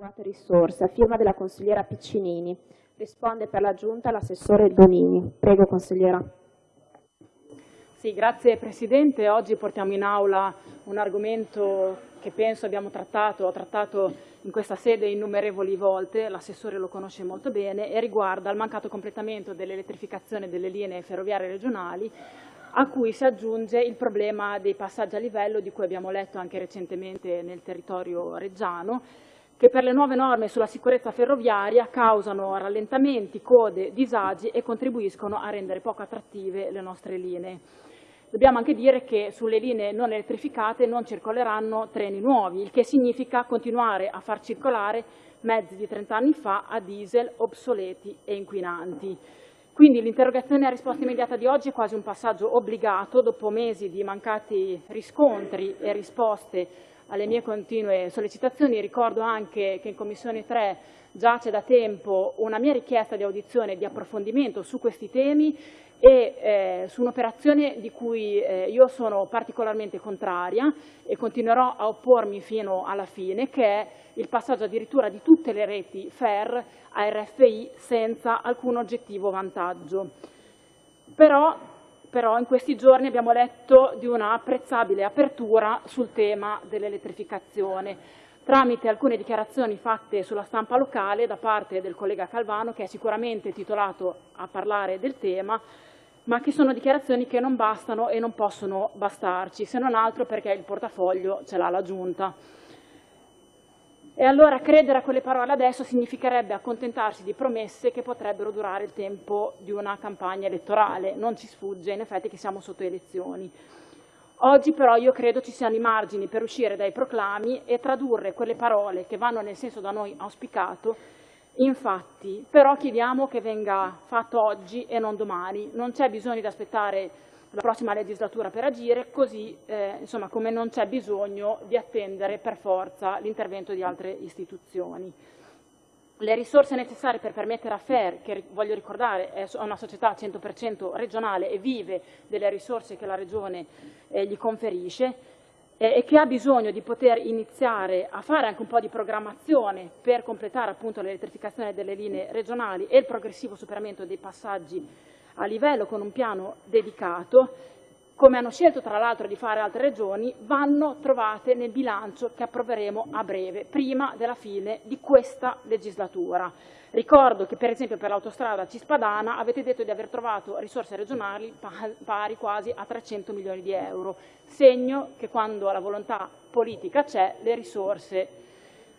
adeguate risorse, a firma della consigliera Piccinini. Risponde per la Giunta l'assessore Donini. Prego, consigliera. Sì, grazie Presidente. Oggi portiamo in aula un argomento che penso abbiamo trattato, ho trattato in questa sede innumerevoli volte, l'assessore lo conosce molto bene, e riguarda il mancato completamento dell'elettrificazione delle linee ferroviarie regionali a cui si aggiunge il problema dei passaggi a livello di cui abbiamo letto anche recentemente nel territorio reggiano, che per le nuove norme sulla sicurezza ferroviaria causano rallentamenti, code, disagi e contribuiscono a rendere poco attrattive le nostre linee. Dobbiamo anche dire che sulle linee non elettrificate non circoleranno treni nuovi, il che significa continuare a far circolare mezzi di 30 anni fa a diesel obsoleti e inquinanti. Quindi l'interrogazione a risposta immediata di oggi è quasi un passaggio obbligato dopo mesi di mancati riscontri e risposte alle mie continue sollecitazioni. Ricordo anche che in Commissione 3 giace da tempo una mia richiesta di audizione e di approfondimento su questi temi e eh, su un'operazione di cui eh, io sono particolarmente contraria e continuerò a oppormi fino alla fine, che è il passaggio addirittura di tutte le reti FER a RFI senza alcun oggettivo vantaggio. Però, però in questi giorni abbiamo letto di una apprezzabile apertura sul tema dell'elettrificazione tramite alcune dichiarazioni fatte sulla stampa locale da parte del collega Calvano, che è sicuramente titolato a parlare del tema, ma che sono dichiarazioni che non bastano e non possono bastarci, se non altro perché il portafoglio ce l'ha la Giunta. E allora credere a quelle parole adesso significherebbe accontentarsi di promesse che potrebbero durare il tempo di una campagna elettorale. Non ci sfugge in effetti che siamo sotto elezioni. Oggi però io credo ci siano i margini per uscire dai proclami e tradurre quelle parole che vanno nel senso da noi auspicato in fatti. Però chiediamo che venga fatto oggi e non domani. Non c'è bisogno di aspettare la prossima legislatura per agire, così eh, insomma, come non c'è bisogno di attendere per forza l'intervento di altre istituzioni. Le risorse necessarie per permettere a FER, che voglio ricordare è una società 100% regionale e vive delle risorse che la Regione eh, gli conferisce, e che ha bisogno di poter iniziare a fare anche un po' di programmazione per completare appunto l'elettrificazione delle linee regionali e il progressivo superamento dei passaggi a livello con un piano dedicato, come hanno scelto tra l'altro di fare altre regioni, vanno trovate nel bilancio che approveremo a breve, prima della fine di questa legislatura. Ricordo che per esempio per l'autostrada Cispadana avete detto di aver trovato risorse regionali pari quasi a 300 milioni di euro, segno che quando la volontà politica c'è le risorse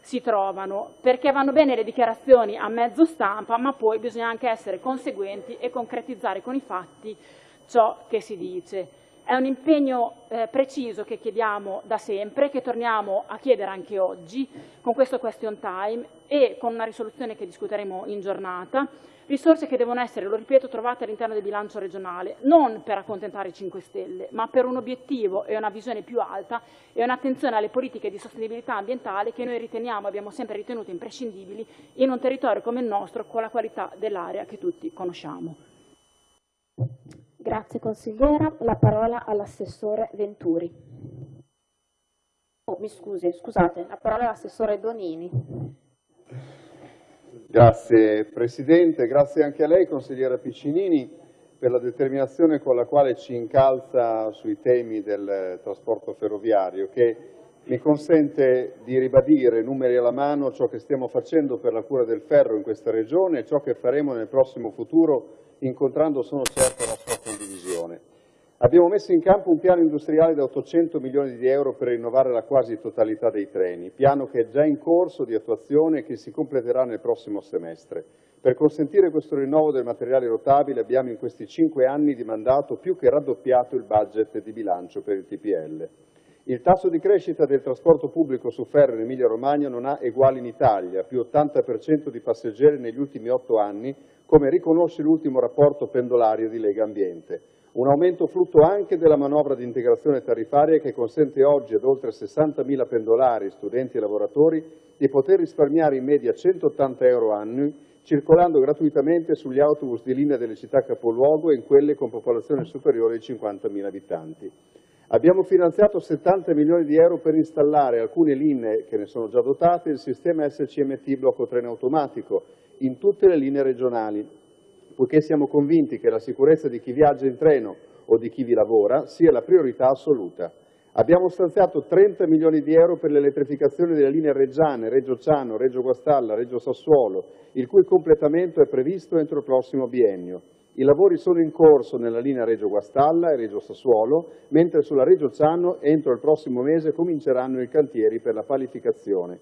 si trovano, perché vanno bene le dichiarazioni a mezzo stampa, ma poi bisogna anche essere conseguenti e concretizzare con i fatti ciò che si dice. È un impegno eh, preciso che chiediamo da sempre, che torniamo a chiedere anche oggi con questo question time e con una risoluzione che discuteremo in giornata, risorse che devono essere, lo ripeto, trovate all'interno del bilancio regionale, non per accontentare i 5 Stelle, ma per un obiettivo e una visione più alta e un'attenzione alle politiche di sostenibilità ambientale che noi riteniamo, abbiamo sempre ritenuto imprescindibili in un territorio come il nostro con la qualità dell'aria che tutti conosciamo. Grazie consigliera. La parola all'assessore Venturi. Oh, mi scusi, scusate, la parola all'assessore Donini. Grazie Presidente, grazie anche a lei consigliera Piccinini per la determinazione con la quale ci incalza sui temi del trasporto ferroviario che mi consente di ribadire, numeri alla mano, ciò che stiamo facendo per la cura del ferro in questa regione e ciò che faremo nel prossimo futuro incontrando, sono certo. Abbiamo messo in campo un piano industriale da 800 milioni di euro per rinnovare la quasi totalità dei treni, piano che è già in corso di attuazione e che si completerà nel prossimo semestre. Per consentire questo rinnovo del materiale rotabile abbiamo in questi cinque anni di mandato più che raddoppiato il budget di bilancio per il TPL. Il tasso di crescita del trasporto pubblico su ferro in Emilia-Romagna non ha eguali in Italia, più 80% di passeggeri negli ultimi otto anni, come riconosce l'ultimo rapporto pendolario di Lega Ambiente. Un aumento frutto anche della manovra di integrazione tariffaria che consente oggi ad oltre 60.000 pendolari, studenti e lavoratori di poter risparmiare in media 180 euro annui circolando gratuitamente sugli autobus di linea delle città capoluogo e in quelle con popolazione superiore ai 50.000 abitanti. Abbiamo finanziato 70 milioni di euro per installare alcune linee che ne sono già dotate il sistema SCMT blocco treno automatico in tutte le linee regionali, poiché siamo convinti che la sicurezza di chi viaggia in treno o di chi vi lavora sia la priorità assoluta. Abbiamo stanziato 30 milioni di euro per l'elettrificazione delle linee reggiane, Reggio Ciano, Reggio Guastalla, Reggio Sassuolo, il cui completamento è previsto entro il prossimo biennio. I lavori sono in corso nella linea Reggio Guastalla e Reggio Sassuolo, mentre sulla Reggio Ciano entro il prossimo mese cominceranno i cantieri per la palificazione.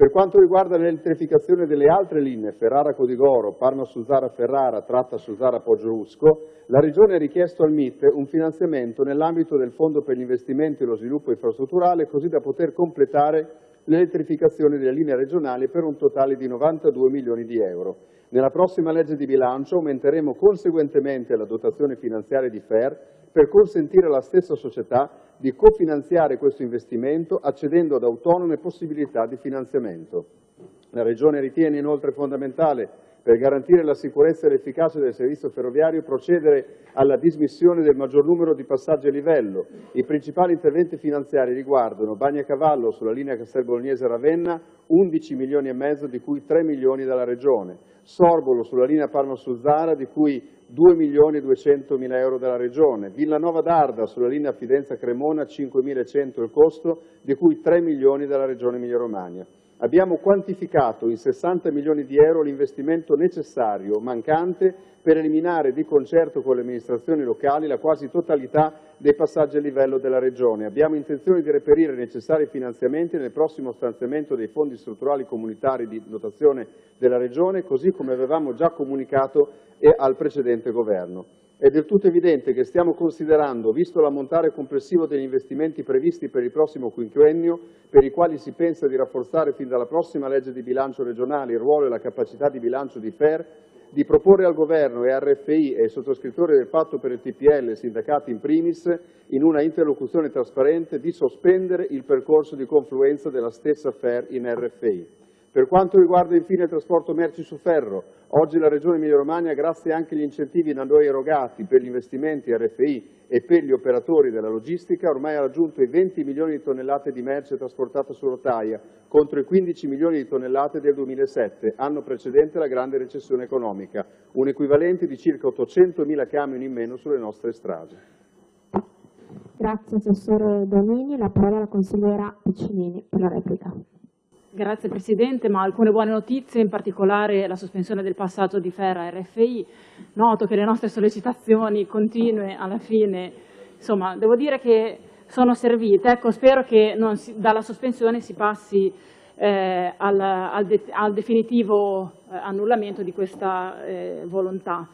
Per quanto riguarda l'elettrificazione delle altre linee, Ferrara-Codigoro, Parma-Suzzara-Ferrara, Tratta-Suzzara-Poggio-Usco, la Regione ha richiesto al MIT un finanziamento nell'ambito del Fondo per gli investimenti e lo sviluppo infrastrutturale così da poter completare l'elettrificazione delle linee regionali per un totale di 92 milioni di euro. Nella prossima legge di bilancio aumenteremo conseguentemente la dotazione finanziaria di FER per consentire alla stessa società di cofinanziare questo investimento accedendo ad autonome possibilità di finanziamento. La Regione ritiene inoltre fondamentale per garantire la sicurezza e l'efficacia del servizio ferroviario procedere alla dismissione del maggior numero di passaggi a livello. I principali interventi finanziari riguardano Bagnacavallo sulla linea Castel Bolognese-Ravenna 11 milioni e mezzo di cui 3 milioni dalla Regione, Sorbolo sulla linea Parma-Suzzara di cui 2 milioni e 200 mila euro dalla Regione, Villanova d'Arda sulla linea Fidenza-Cremona 5.100 il costo di cui 3 milioni dalla Regione Emilia-Romagna. Abbiamo quantificato in 60 milioni di euro l'investimento necessario, mancante, per eliminare di concerto con le amministrazioni locali la quasi totalità dei passaggi a livello della Regione. Abbiamo intenzione di reperire i necessari finanziamenti nel prossimo stanziamento dei fondi strutturali comunitari di dotazione della Regione, così come avevamo già comunicato al precedente Governo. È del tutto evidente che stiamo considerando, visto l'ammontare complessivo degli investimenti previsti per il prossimo quinquennio, per i quali si pensa di rafforzare fin dalla prossima legge di bilancio regionale il ruolo e la capacità di bilancio di FER, di proporre al Governo e RFI e ai sottoscrittori del patto per il TPL, sindacati in primis, in una interlocuzione trasparente, di sospendere il percorso di confluenza della stessa FER in RFI. Per quanto riguarda infine il trasporto merci su ferro, oggi la Regione Emilia-Romagna, grazie anche agli incentivi da noi erogati per gli investimenti RFI e per gli operatori della logistica, ormai ha raggiunto i 20 milioni di tonnellate di merce trasportate su rotaia, contro i 15 milioni di tonnellate del 2007, anno precedente la grande recessione economica, un equivalente di circa 800 mila camion in meno sulle nostre strade. Grazie Assessore Donini, la parola alla consigliera Piccinini per la replica. Grazie Presidente, ma alcune buone notizie, in particolare la sospensione del passaggio di Ferra a RFI. Noto che le nostre sollecitazioni continue alla fine, insomma, devo dire che sono servite. Ecco, spero che si, dalla sospensione si passi eh, al, al, de, al, definitivo eh, annullamento di questa eh, volontà.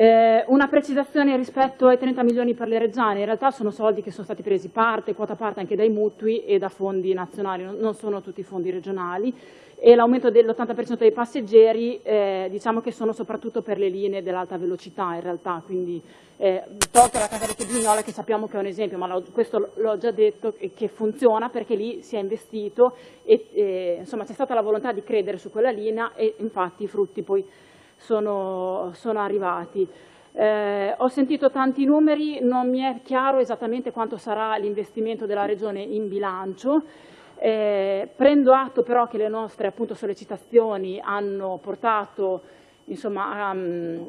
Eh, una precisazione rispetto ai 30 milioni per le regioni, in realtà sono soldi che sono stati presi parte, quota parte anche dai mutui e da fondi nazionali, non sono tutti fondi regionali. E l'aumento dell'80% dei passeggeri eh, diciamo che sono soprattutto per le linee dell'alta velocità in realtà, quindi eh, tolto la Casalecchio Vignola che sappiamo che è un esempio, ma questo l'ho già detto che funziona perché lì si è investito e, e insomma c'è stata la volontà di credere su quella linea e infatti i frutti poi sono, sono arrivati. Eh, ho sentito tanti numeri, non mi è chiaro esattamente quanto sarà l'investimento della Regione in bilancio, eh, prendo atto però che le nostre appunto, sollecitazioni hanno portato insomma, a,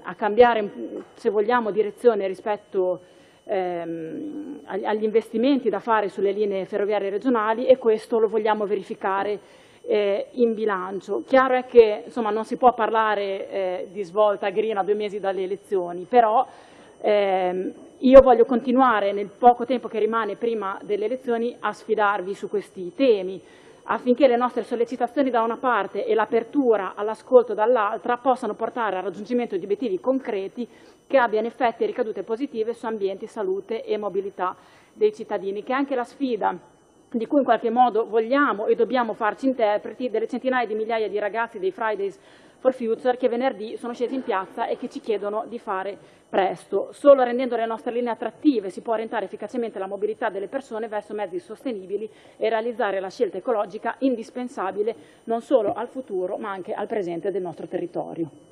a, cambiare, se vogliamo, direzione rispetto ehm, agli investimenti da fare sulle linee ferroviarie regionali e questo lo vogliamo verificare eh, in bilancio. Chiaro è che insomma, non si può parlare eh, di svolta green a due mesi dalle elezioni, però ehm, io voglio continuare nel poco tempo che rimane prima delle elezioni a sfidarvi su questi temi affinché le nostre sollecitazioni da una parte e l'apertura all'ascolto dall'altra possano portare al raggiungimento di obiettivi concreti che abbiano effetti e ricadute positive su ambiente, salute e mobilità dei cittadini, che è anche la sfida di cui in qualche modo vogliamo e dobbiamo farci interpreti delle centinaia di migliaia di ragazzi dei Fridays for Future che venerdì sono scesi in piazza e che ci chiedono di fare presto. Solo rendendo le nostre linee attrattive si può orientare efficacemente la mobilità delle persone verso mezzi sostenibili e realizzare la scelta ecologica indispensabile non solo al futuro ma anche al presente del nostro territorio.